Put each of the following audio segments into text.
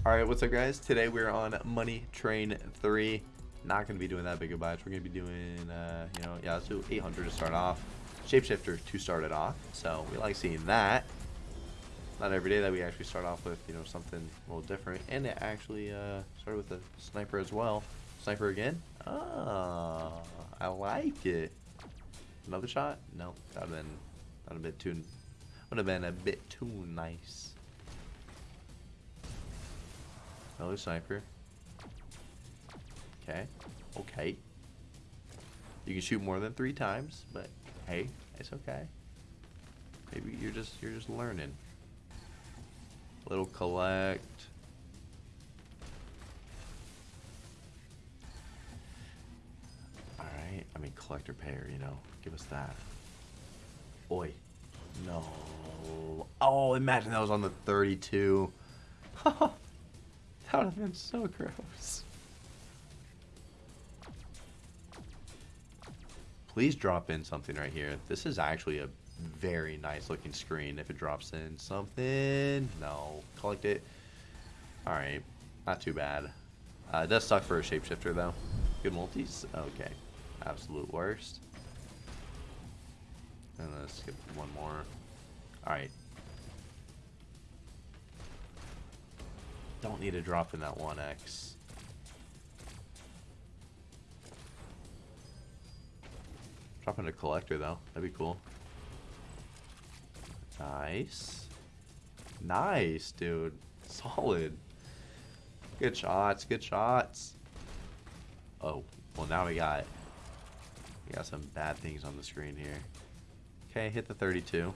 Alright, what's up guys? Today we're on Money Train 3. Not to be doing that big of a batch. We're to be doing, uh, you know, yeah, let's do 800 to start off. Shapeshifter to start it off. So we like seeing that. Not every day that we actually start off with, you know, something a little different. And it actually uh, started with a sniper as well. Sniper again? Ah, I like it. Another shot? No, that would have been, that would have been too, would have been a bit too nice. Another sniper. Okay. Okay. You can shoot more than three times, but hey, it's okay. Maybe you're just you're just learning. Little collect. Alright, I mean collector payer, you know. Give us that. Oi. No. Oh, imagine that was on the 32. That would have been so gross. Please drop in something right here. This is actually a very nice looking screen if it drops in something. No. Collect it. Alright. Not too bad. Uh, it does suck for a shapeshifter though. Good multis? Okay. Absolute worst. And let's skip one more. Alright. Don't need to drop in that 1x. Drop in a collector though. That'd be cool. Nice. Nice, dude. Solid. Good shots, good shots. Oh, well now we got we got some bad things on the screen here. Okay, hit the 32.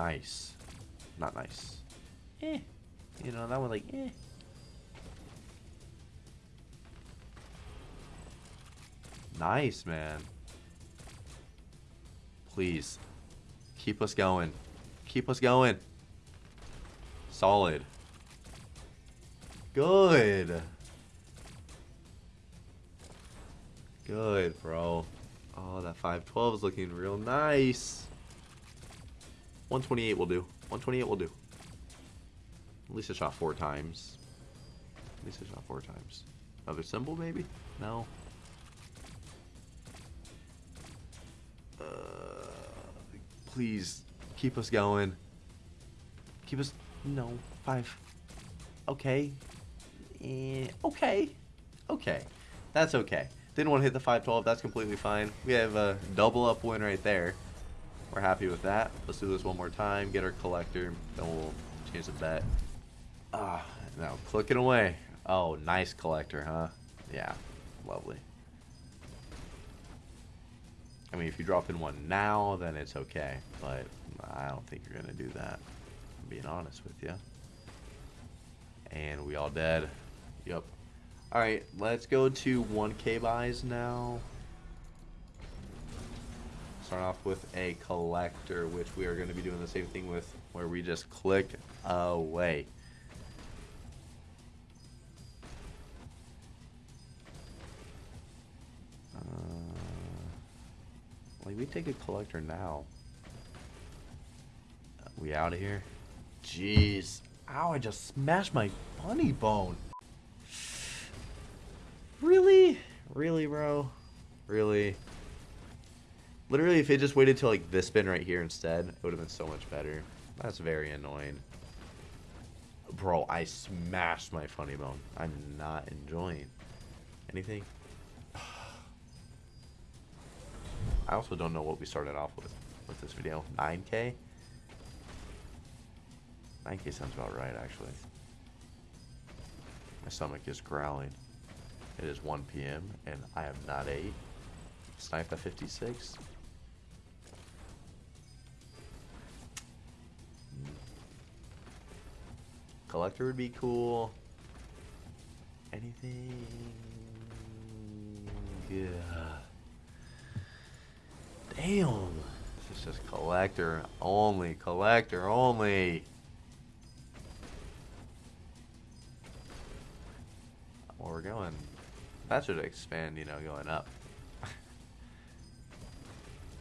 Nice. Not nice. Eh. You know, that one like, eh. Nice, man. Please. Keep us going. Keep us going. Solid. Good. Good, bro. Oh, that 512 is looking real nice. 128 will do. 128 will do. At least I shot four times. At least I shot four times. Another symbol, maybe? No. Uh, please, keep us going. Keep us... No. Five. Okay. Eh, okay. Okay. That's okay. Didn't want to hit the 512. That's completely fine. We have a double up win right there. We're happy with that. Let's do this one more time. Get our collector. Then we'll change the bet. Ah, now clicking away. Oh, nice collector, huh? Yeah, lovely. I mean, if you drop in one now, then it's okay. But I don't think you're going to do that. I'm being honest with you. And we all dead. Yep. Alright, let's go to 1k buys now start off with a collector, which we are going to be doing the same thing with, where we just click away. Uh, like, we take a collector now. we out of here? Jeez. Ow, I just smashed my funny bone. Really? Really, bro? Really? Literally, if it just waited till like this spin right here instead, it would have been so much better. That's very annoying. Bro, I smashed my funny bone. I'm not enjoying anything. I also don't know what we started off with with this video. 9k? 9k sounds about right, actually. My stomach is growling. It is 1 p.m. and I have not ate. Snipe at 56. Collector would be cool. Anything? Yeah. Damn. This is just collector only. Collector only. Where we're going. That should expand, you know, going up.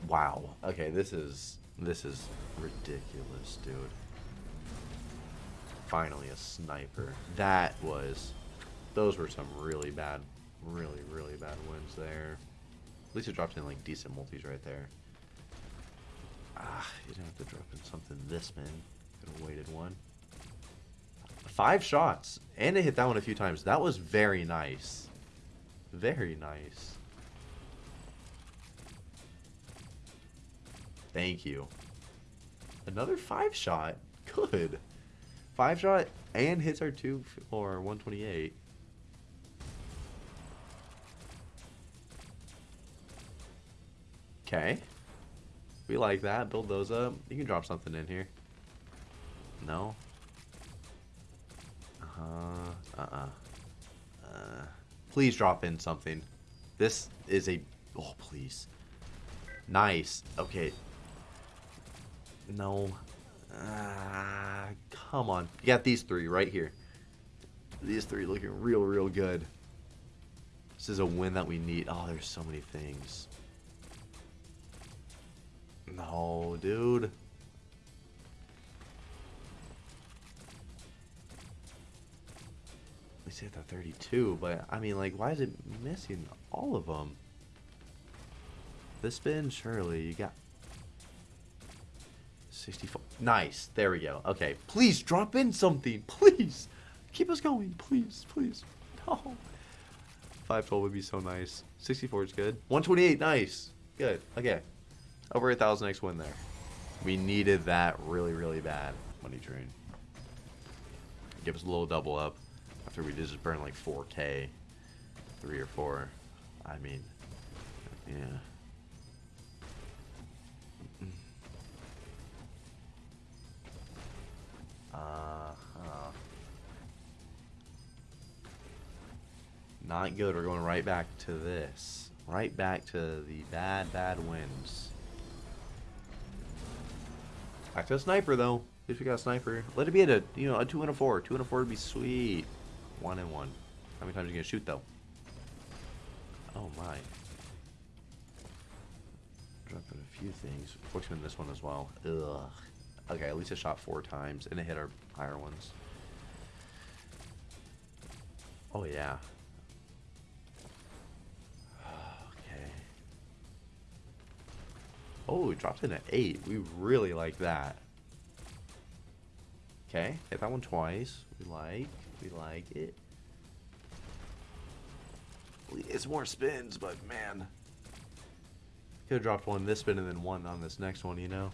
wow. Okay, this is This is ridiculous, dude. Finally a sniper. That was... Those were some really bad, really, really bad wins there. At least it dropped in, like, decent multis right there. Ah, you didn't have to drop in something this, man. Could have waited one. Five shots. And it hit that one a few times. That was very nice. Very nice. Thank you. Another five shot. Good. Five shot and hits our two or 128. Okay. We like that. Build those up. You can drop something in here. No? Uh-huh. Uh-uh. Uh, please drop in something. This is a... Oh, please. Nice. Okay. No. Ah, come on. You got these three right here. These three looking real, real good. This is a win that we need. Oh, there's so many things. No, dude. We say the 32, but I mean, like, why is it missing all of them? This spin, surely you got 64. Nice. There we go. Okay. Please drop in something. Please. Keep us going. Please. Please. No. 512 would be so nice. 64 is good. 128. Nice. Good. Okay. Over a thousand X win there. We needed that really, really bad. Money train. Give us a little double up after we just burn like 4k. Three or four. I mean, yeah. Uh-huh. Not good. We're going right back to this. Right back to the bad, bad wins. Back to a sniper, though. Least we got a sniper. Let it be at a, you know, a 2 and a 4. 2 and a 4 would be sweet. 1 and 1. How many times are you going to shoot, though? Oh, my. Dropping a few things. Fortunately, this one as well. Ugh. Okay, at least it shot four times, and it hit our higher ones. Oh, yeah. Okay. Oh, it dropped in at 8. We really like that. Okay, hit that one twice. We like. We like it. It's more spins, but man. Could have dropped one this spin and then one on this next one, you know?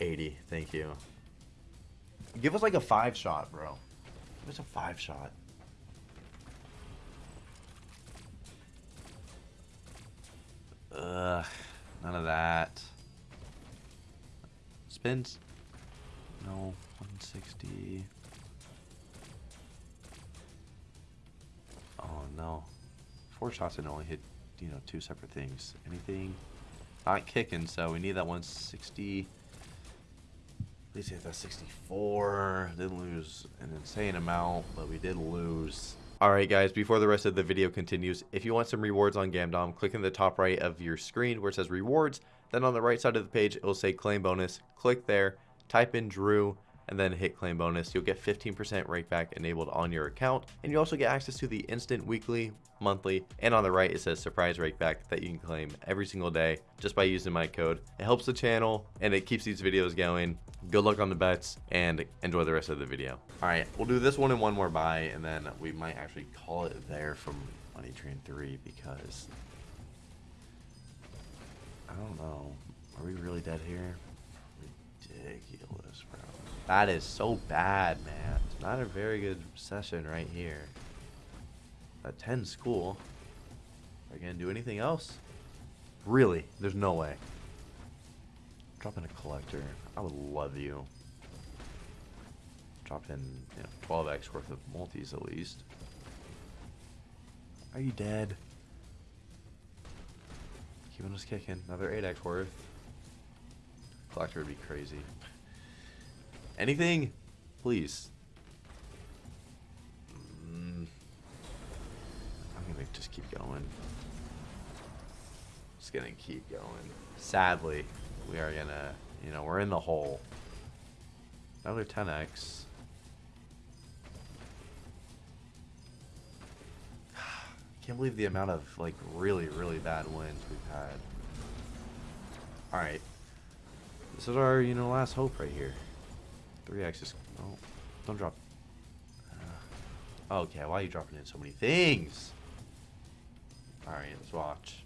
80. Thank you. Give us like a five shot, bro. Give us a five shot. Ugh. None of that. Spins? No. 160. Oh, no. Four shots and only hit, you know, two separate things. Anything? Not kicking, so we need that 160 that 64. Didn't lose an insane amount, but we did lose. Alright guys, before the rest of the video continues, if you want some rewards on Gamdom, click in the top right of your screen where it says rewards. Then on the right side of the page, it will say claim bonus. Click there, type in Drew, and then hit claim bonus. You'll get 15% rakeback enabled on your account. And you also get access to the instant weekly, monthly, and on the right it says surprise rakeback that you can claim every single day just by using my code. It helps the channel and it keeps these videos going. Good luck on the bets and enjoy the rest of the video. All right, we'll do this one and one more buy and then we might actually call it there from Money Train 3 because I don't know. Are we really dead here? Ridiculous, bro. That is so bad, man. It's not a very good session right here. That 10 school. Are you gonna do anything else? Really? There's no way. Drop in a collector. I would love you. Drop in you know, 12x worth of multis at least. Are you dead? Keeping us kicking. Another 8x worth. Collector would be crazy. Anything? Please. Mm. I'm gonna just keep going. Just gonna keep going. Sadly, we are gonna, you know, we're in the hole. Another 10x. Can't believe the amount of like really, really bad wins we've had. Alright. This is our, you know, last hope right here. 3x is... Oh, don't drop... Uh, okay, why are you dropping in so many things? Alright, let's watch.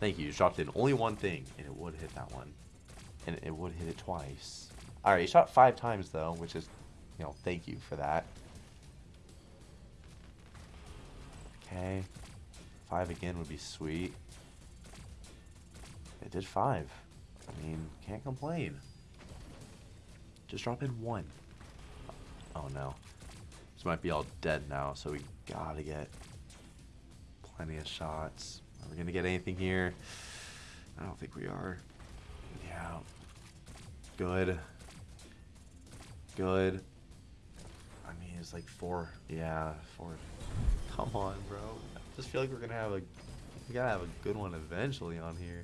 Thank you. You dropped in only one thing, and it would hit that one. And it would hit it twice. Alright, you shot five times, though, which is, you know, thank you for that. Okay. Five again would be sweet. It did five. I mean, can't complain. Just drop in one. Oh no. This might be all dead now, so we gotta get plenty of shots. Are we gonna get anything here? I don't think we are. Yeah. Good. Good. I mean, it's like four. Yeah, four. Come on, bro. I just feel like we're gonna have a. We gotta have a good one eventually on here.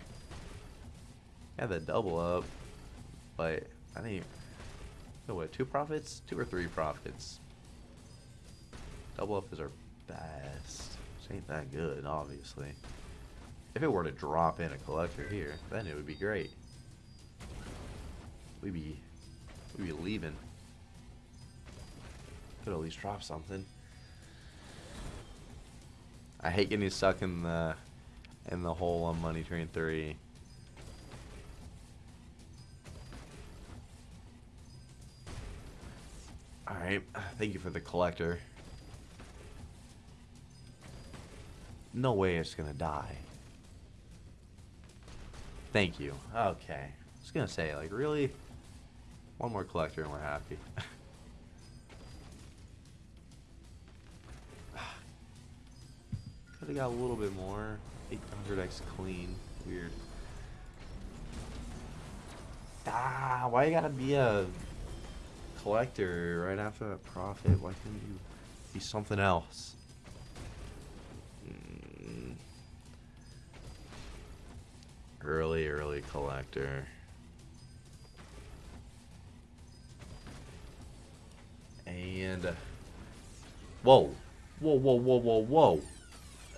Yeah, the double up, but I think. No, what? Two profits? Two or three profits? Double up is our best. Which ain't that good, obviously. If it were to drop in a collector here, then it would be great. We'd be, we'd be leaving. Could at least drop something. I hate getting stuck in the in the hole on Money Train 3. Alright, thank you for the collector. No way it's gonna die. Thank you. Okay. I was gonna say, like, really? One more collector and we're happy. Could have got a little bit more. 800x clean. Weird. Ah, why you gotta be a collector right after that profit? Why couldn't you be something else? Mm. Early, early collector. And... Whoa. Whoa, whoa, whoa, whoa, whoa.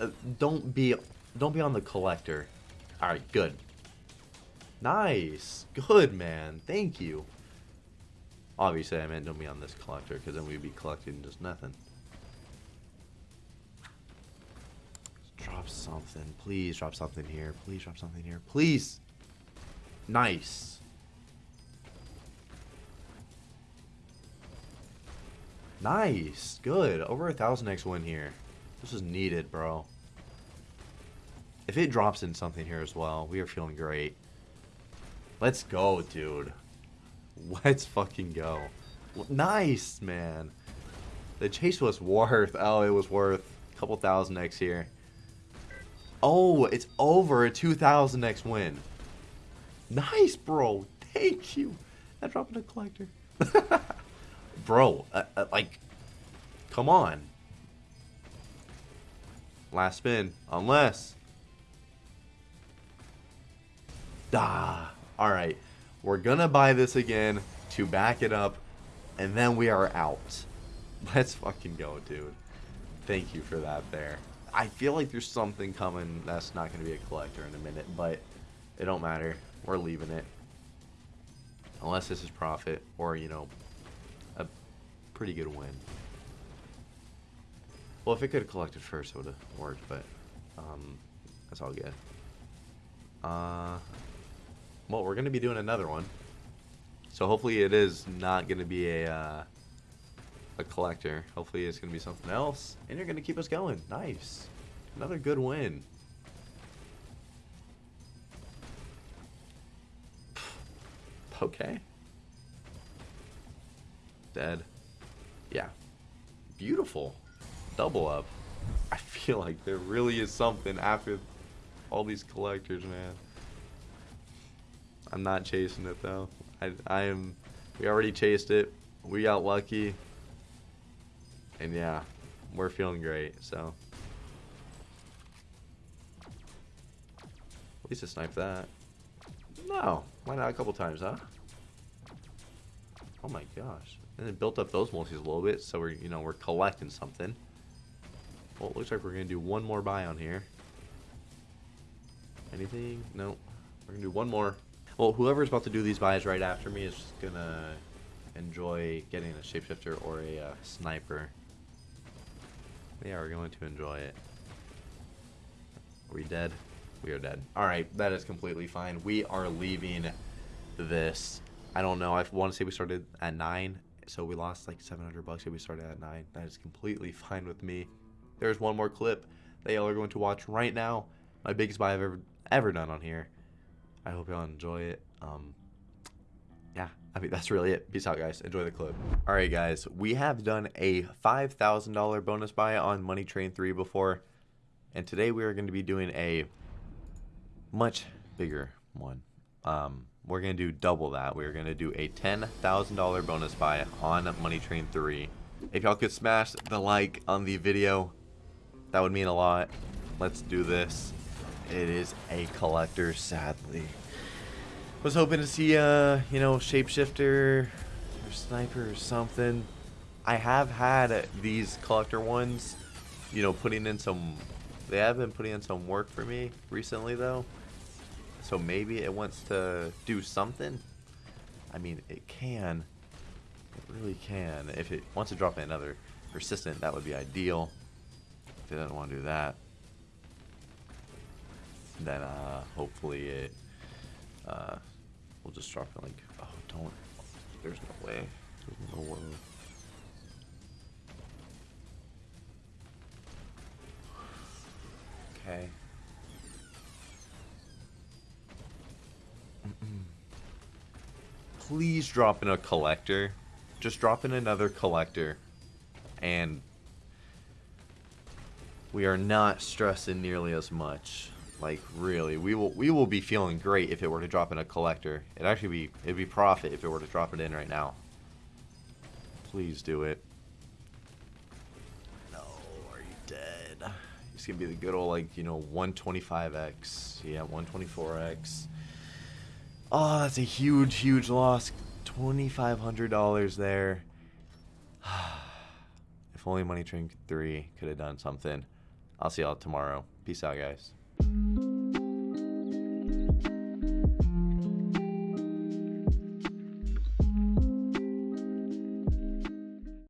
Uh, don't be... Don't be on the collector. Alright, good. Nice. Good, man. Thank you. Obviously, I meant don't be on this collector, because then we'd be collecting just nothing. Drop something. Please drop something here. Please drop something here. Please. Nice. Nice. Good. Over a thousand X win here. This is needed, bro. If it drops in something here as well, we are feeling great. Let's go, dude. Let's fucking go. Nice, man. The chase was worth. Oh, it was worth a couple thousand X here. Oh, it's over a 2,000 X win. Nice, bro. Thank you. I dropped a collector. bro, uh, uh, like, come on. Last spin. Unless. Ah. Alright. We're gonna buy this again to back it up. And then we are out. Let's fucking go, dude. Thank you for that there. I feel like there's something coming that's not going to be a collector in a minute, but it don't matter. We're leaving it. Unless this is profit or, you know, a pretty good win. Well, if it could have collected first, it would have worked, but um, that's all good. Uh, well, we're going to be doing another one. So hopefully it is not going to be a... Uh, a collector. Hopefully it's going to be something else. And you're going to keep us going. Nice. Another good win. Okay. Dead. Yeah. Beautiful. Double up. I feel like there really is something after all these collectors, man. I'm not chasing it, though. I, I am... We already chased it. We got lucky. And yeah, we're feeling great, so. At least I sniped that. No. Why not a couple times, huh? Oh my gosh. And it built up those multis a little bit, so we're, you know, we're collecting something. Well, it looks like we're to do one more buy on here. Anything? No. We're to do one more. Well, whoever's about to do these buys right after me is to enjoy getting a shapeshifter or a uh, sniper. They are going to enjoy it. Are we dead? We are dead. Alright, that is completely fine. We are leaving this. I don't know. I want to say we started at 9, so we lost like 700 bucks if we started at 9. That is completely fine with me. There's one more clip that y'all are going to watch right now. My biggest buy I've ever ever done on here. I hope y'all enjoy it. Um, yeah, I mean, that's really it. Peace out, guys. Enjoy the clip. All right, guys. We have done a $5,000 bonus buy on Money Train 3 before. And today we are going to be doing a much bigger one. Um, we're going to do double that. We're going to do a $10,000 bonus buy on Money Train 3. If y'all could smash the like on the video, that would mean a lot. Let's do this. It is a collector, sadly. Was hoping to see, uh, you know, shapeshifter or sniper or something. I have had these collector ones, you know, putting in some. They have been putting in some work for me recently, though. So maybe it wants to do something. I mean, it can. It really can. If it wants to drop in another persistent, that would be ideal. If it doesn't want to do that, then uh, hopefully it uh, will just drop it like, oh, don't. There's no way. There's no way. Okay. Please drop in a collector. Just drop in another collector. And we are not stressing nearly as much. Like really, we will we will be feeling great if it were to drop in a collector. It'd actually be it'd be profit if it were to drop it in right now. Please do it. No, are you dead? It's gonna be the good old like you know 125x. Yeah, 124x. Oh, that's a huge, huge loss. $2,500 there. if only Money Train 3 could have done something. I'll see y'all tomorrow. Peace out, guys.